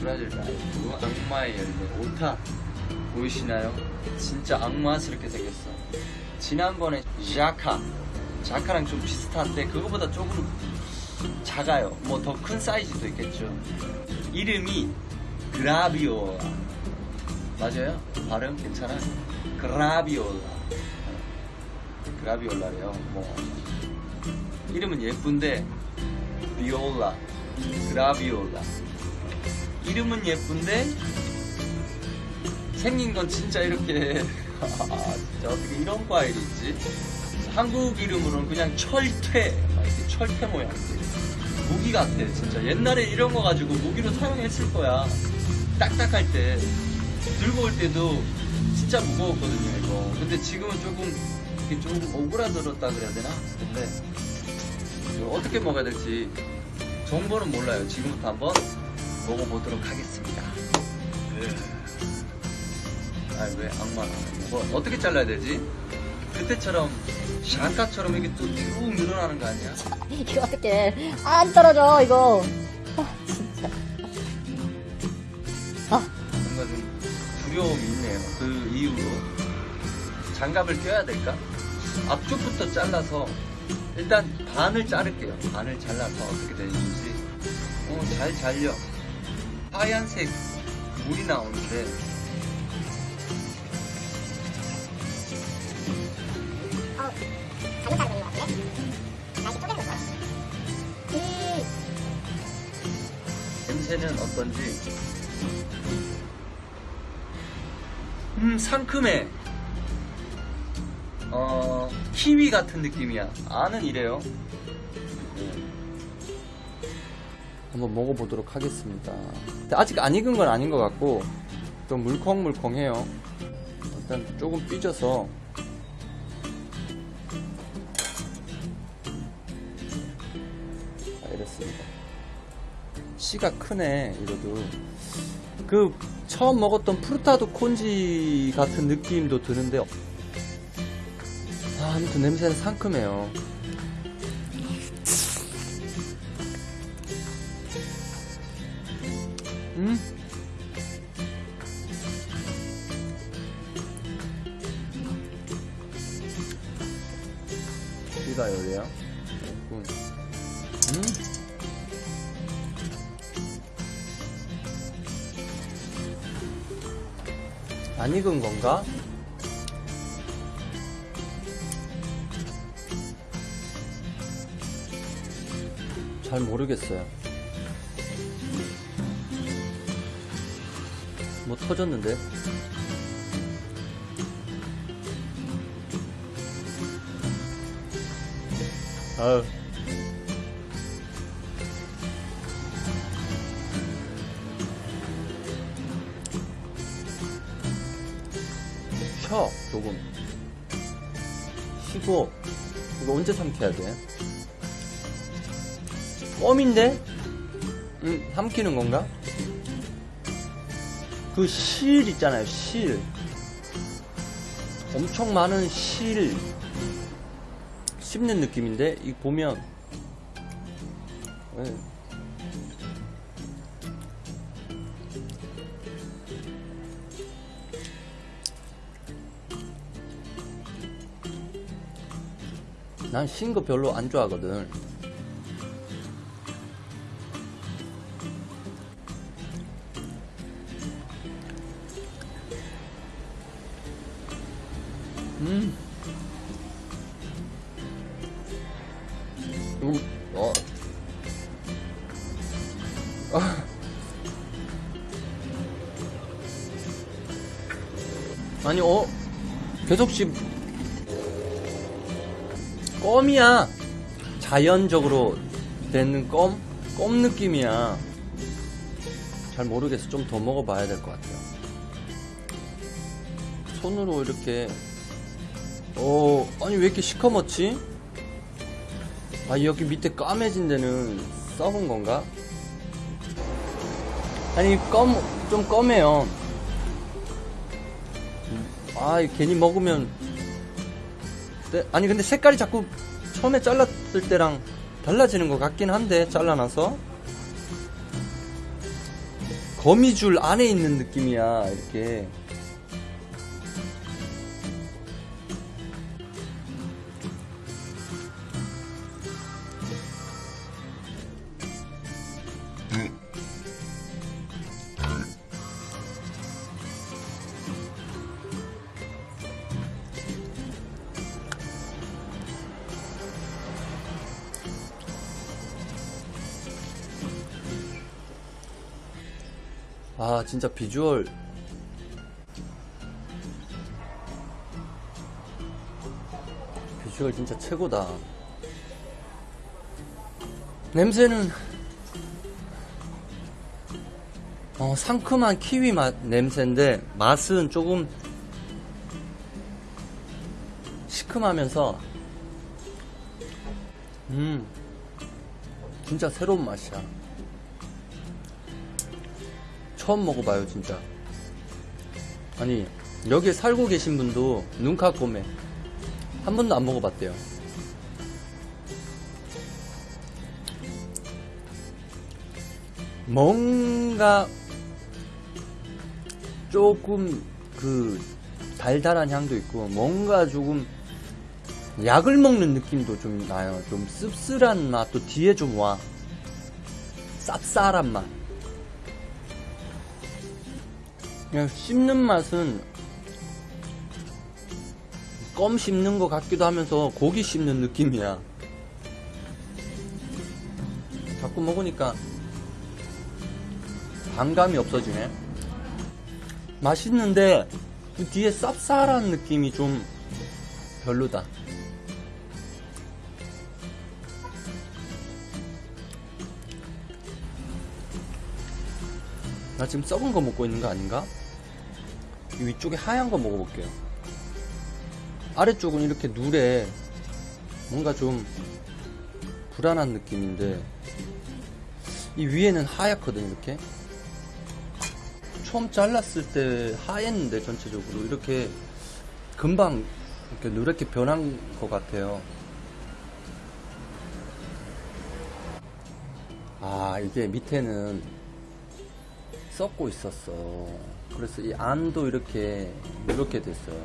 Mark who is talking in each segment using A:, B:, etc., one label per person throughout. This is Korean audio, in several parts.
A: 브라질 라이프 악마의 열매 오타 보이시나요? 진짜 악마스럽게 생겼어. 지난번에 자카 자카랑 좀 비슷한데 그거보다 조금 작아요. 뭐 더 큰 사이즈도 있겠죠. 이름이 그라비올라. 맞아요? 발음 괜찮아요? 그라비올라. 그라비올라래요. 뭐 이름은 예쁜데 비올라. 그라비올라 이름은 예쁜데 생긴 건 진짜 이렇게 아, 진짜 어떻게 이런 과일이 있지? 한국 이름으로는 그냥 철퇴 막 이렇게 철퇴 모양 무기 같아 진짜. 옛날에 이런 거 가지고 무기로 사용했을 거야. 딱딱할 때. 들고 올 때도 진짜 무거웠거든요 이거. 근데 지금은 조금 이게 조금 오그라들었다 그래야 되나? 근데 어떻게 먹어야 될지 정보는 몰라요. 지금부터 한번 먹어보도록 하겠습니다 아왜 악마나 뭐 어떻게 잘라야 되지? 그때처럼 샤카처럼 이게 또 쭉 늘어나는 거 아니야?
B: 이거 어떻게 안 떨어져 이거 아 진짜 아
A: 뭔가 좀 두려움이 있네요. 그 이후로 장갑을 껴야 될까? 앞쪽부터 잘라서 일단 반을 자를게요. 반을 잘라서 어떻게 되는지. 어, 잘 잘려. 하얀색 물이 나오는데
B: 잘못 자르고 있는 것 같은데? 다시 쪼개는 거
A: 냄새는 어떤지. 음, 상큼해. 어, 키위 같은 느낌이야. 아는 이래요. 한번 먹어보도록 하겠습니다. 아직 안 익은 건 아닌 것 같고, 좀 물컹물컹해요. 일단 조금 삐져서. 아, 이렇습니다. 씨가 크네, 이거도. 그, 처음 먹었던 프루타도 콘지 같은 느낌도 드는데, 아, 아무튼 냄새는 상큼해요. 씨가 열이야? 음. 안 익은 건가? 잘 모르겠어요. 뭐 터졌는데? 아유. 쉬어, 조금. 쉬고, 이거 언제 삼켜야 돼? 껌인데? 음, 삼키는 건가? 그 실 있잖아요, 실. 엄청 많은 실. 씹는 느낌인데, 이 보면. 네. 난 신 거 별로 안 좋아하거든. 계속 씹, 껌이야. 자연적으로 되는 껌? 껌 느낌이야. 잘 모르겠어. 좀 더 먹어봐야 될 것 같아요. 손으로 이렇게 어, 아니 왜 이렇게 시커멓지? 아, 여기 밑에 까매진 데는 썩은 건가? 아니, 껌, 좀 검해요. 아, 괜히 먹으면. 네, 아니, 근데 색깔이 자꾸 처음에 잘랐을 때랑 달라지는 것 같긴 한데, 잘라놔서. 거미줄 안에 있는 느낌이야 이렇게 아 진짜 비주얼. 비주얼 진짜 최고다. 냄새는 어, 상큼한 키위 맛 냄새인데 맛은 조금 시큼하면서 음 진짜 새로운 맛이야 처음 먹어봐요 진짜. 아니 여기에 살고 계신 분도 눈카꼬메 한 번도 안 먹어봤대요. 뭔가 조금 그 달달한 향도 있고 뭔가 조금 약을 먹는 느낌도 좀 나요. 좀 씁쓸한 맛도 뒤에 좀 와. 쌉쌀한 맛 그냥 씹는 맛은 껌 씹는 것 같기도 하면서 고기 씹는 느낌이야. 자꾸 먹으니까 반감이 없어지네. 맛있는데 그 뒤에 쌉쌀한 느낌이 좀 별로다. 나 지금 썩은 거 먹고 있는 거 아닌가? 이 위쪽에 하얀 거 먹어볼게요. 아래쪽은 이렇게 누래. 뭔가 좀 불안한 느낌인데, 이 위에는 하얗거든, 이렇게. 처음 잘랐을 때 하였는데, 전체적으로. 이렇게 금방 이렇게 누렇게 변한 것 같아요. 아, 이게 밑에는 썩고 있었어. 그래서 이 안도 이렇게 이렇게 됐어요.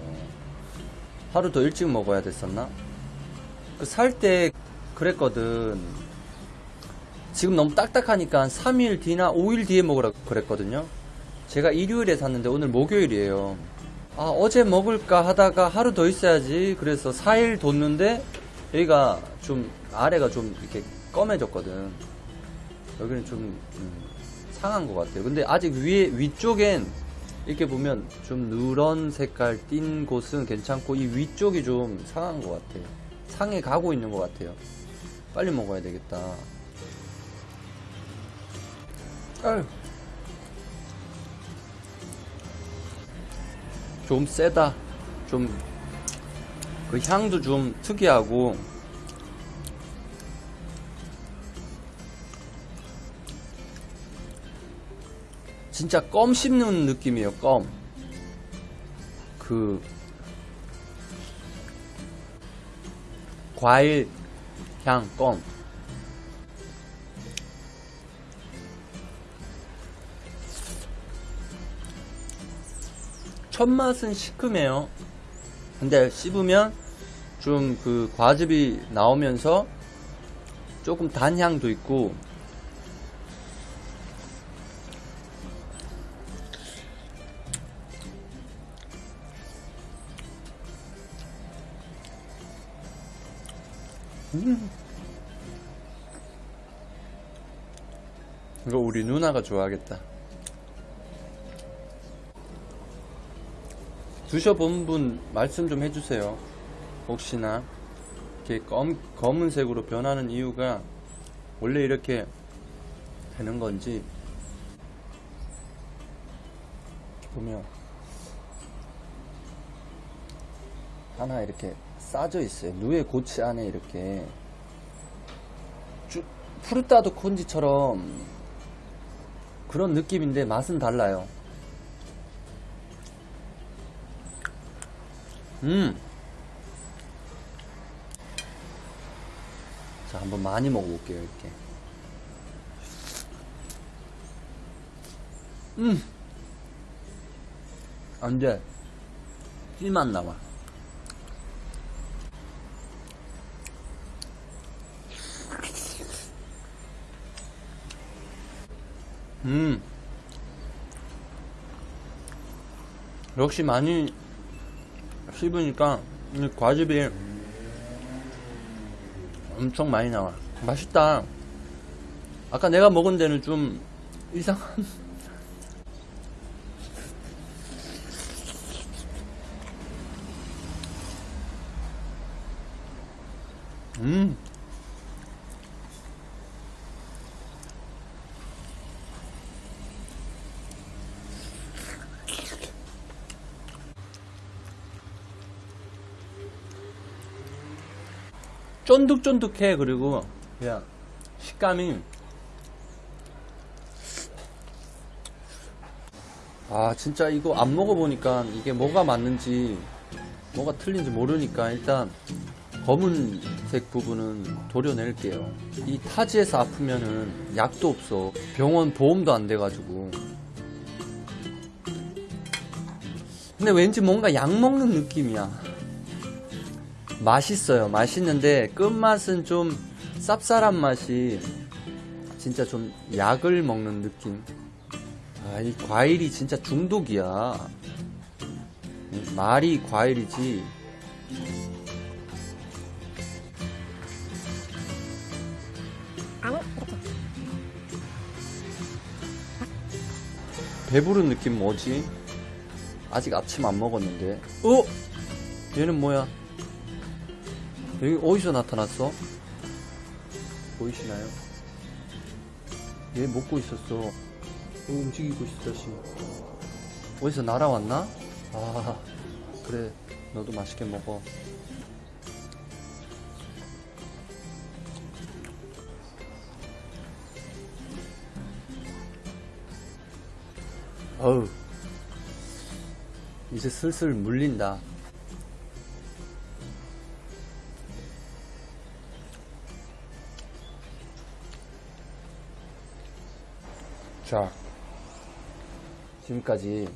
A: 하루 더 일찍 먹어야 됐었나? 그 살 때 그랬거든. 지금 너무 딱딱하니까 한 3일 뒤나 5일 뒤에 먹으라 그랬거든요. 제가 일요일에 샀는데 오늘 목요일이에요. 아, 어제 먹을까 하다가 하루 더 있어야지. 그래서 4일 뒀는데 여기가 좀 아래가 좀 이렇게 검해졌거든. 여기는 좀 음, 상한 것 같아요. 근데 아직 위에 위쪽엔 이렇게 보면 좀 누런 색깔 띈 곳은 괜찮고 이 위쪽이 좀 상한 것 같아요. 상해 가고 있는 것 같아요. 빨리 먹어야 되겠다. 아유. 좀 세다. 좀 그 향도 좀 특이하고 진짜 껌 씹는 느낌이에요, 껌. 그, 과일 향, 껌. 첫 맛은 시큼해요. 근데 씹으면 좀 그 과즙이 나오면서 조금 단향도 있고 음. 이거 우리 누나가 좋아하겠다. 드셔본 분 말씀 좀 해주세요. 혹시나 이렇게 검, 검은색으로 변하는 이유가 원래 이렇게 되는 건지 보면 하나 이렇게 싸져 있어요. 누에 고치 안에 이렇게 쭉 푸르타도 콘지처럼 그런 느낌인데 맛은 달라요. 음. 자, 한번 많이 먹어볼게요, 이렇게. 음. 안 돼. 씨만 나와. 음. 역시 많이 씹으니까 이 과즙이 엄청 많이 나와. 맛있다. 아까 내가 먹은 데는 좀 이상한. 음. 쫀득쫀득해 그리고 그냥 식감이. 아 진짜 이거 안 먹어보니까 이게 뭐가 맞는지 뭐가 틀린지 모르니까 일단 검은색 부분은 도려낼게요. 이 타지에서 아프면은 약도 없어. 병원 보험도 안 돼가지고. 근데 왠지 뭔가 약 먹는 느낌이야 맛있어요. 맛있는데 끝맛은 좀 쌉쌀한 맛이 진짜 좀 약을 먹는 느낌. 아, 이 과일이 진짜 중독이야. 이 말이 과일이지. 배부른 느낌 뭐지? 아직 아침 안 먹었는데. 어? 얘는 뭐야? 여기 어디서 나타났어? 보이시나요? 얘 먹고 있었어. 어, 움직이고 있어, 다시. 어디서 날아왔나? 아, 그래. 너도 맛있게 먹어. 어우. 이제 슬슬 물린다. 자, 지금까지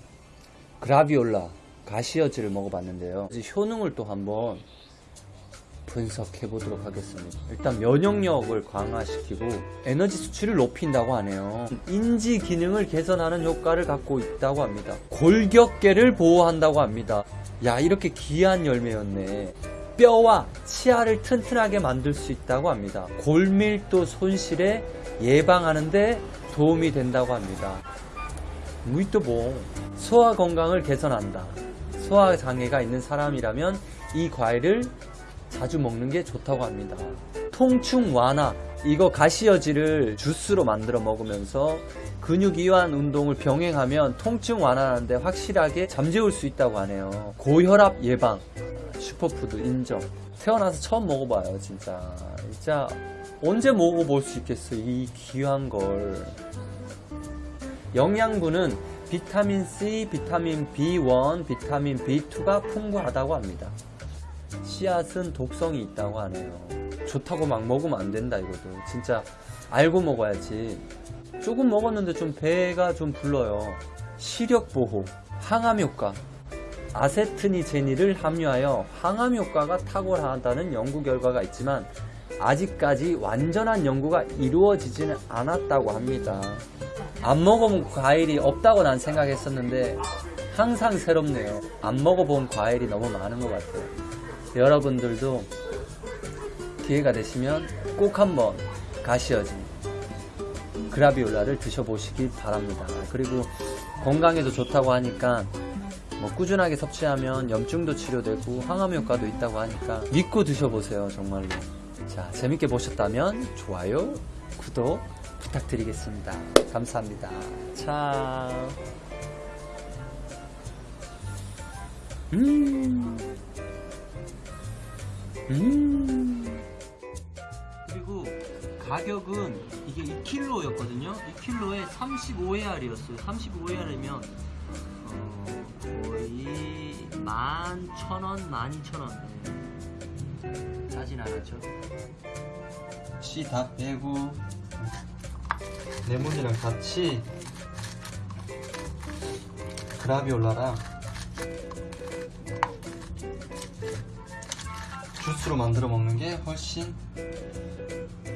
A: 그라비올라 가시어즈를 먹어봤는데요. 이제 효능을 또 한번 분석해 보도록 하겠습니다. 일단 면역력을 강화시키고 에너지 수치를 높인다고 하네요. 인지 기능을 개선하는 효과를 갖고 있다고 합니다. 골격계를 보호한다고 합니다. 야, 이렇게 귀한 열매였네. 뼈와 치아를 튼튼하게 만들 수 있다고 합니다. 골밀도 손실에 예방하는데 도움이 된다고 합니다. 무이또 뭐 소화 건강을 개선한다. 소화 장애가 있는 사람이라면 이 과일을 자주 먹는 게 좋다고 합니다. 통증 완화 이거 가시여지를 주스로 만들어 먹으면서 근육 이완 운동을 병행하면 통증 완화하는데 확실하게 잠재울 수 있다고 하네요. 고혈압 예방 슈퍼푸드 인정. 태어나서 처음 먹어봐요 진짜. 진짜 언제 먹어볼 수 있겠어 이 귀한 걸. 영양분은 비타민 C, 비타민 B1, 비타민 B2가 풍부하다고 합니다. 씨앗은 독성이 있다고 하네요. 좋다고 막 먹으면 안 된다 이거도. 진짜 알고 먹어야지. 조금 먹었는데 좀 배가 좀 불러요. 시력 보호, 항암 효과. 아세트니제니를 함유하여 항암 효과가 탁월하다는 연구 결과가 있지만 아직까지 완전한 연구가 이루어지지는 않았다고 합니다. 안 먹어본 과일이 없다고 난 생각했었는데 항상 새롭네요. 안 먹어본 과일이 너무 많은 것 같아요. 여러분들도 기회가 되시면 꼭 한번 가시어지 그라비올라를 드셔보시기 바랍니다. 그리고 건강에도 좋다고 하니까 뭐 꾸준하게 섭취하면 염증도 치료되고 항암 효과도 있다고 하니까 믿고 드셔보세요 정말로 자 재밌게 보셨다면 좋아요 구독 부탁드리겠습니다 감사합니다 자 음. 음. 그리고 가격은 이게 2kg였거든요 2kg에 35AR이었어요 35AR이면 어, 거의 11,000원, 12,000원. 네. 싸진 않았죠. 씨 다 빼고 레몬이랑 같이 그라비올라랑 주스로 만들어 먹는 게 훨씬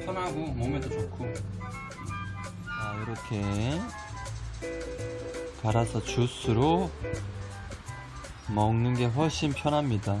A: 편하고 몸에도 좋고 자 이렇게 갈아서 주스로 먹는 게 훨씬 편합니다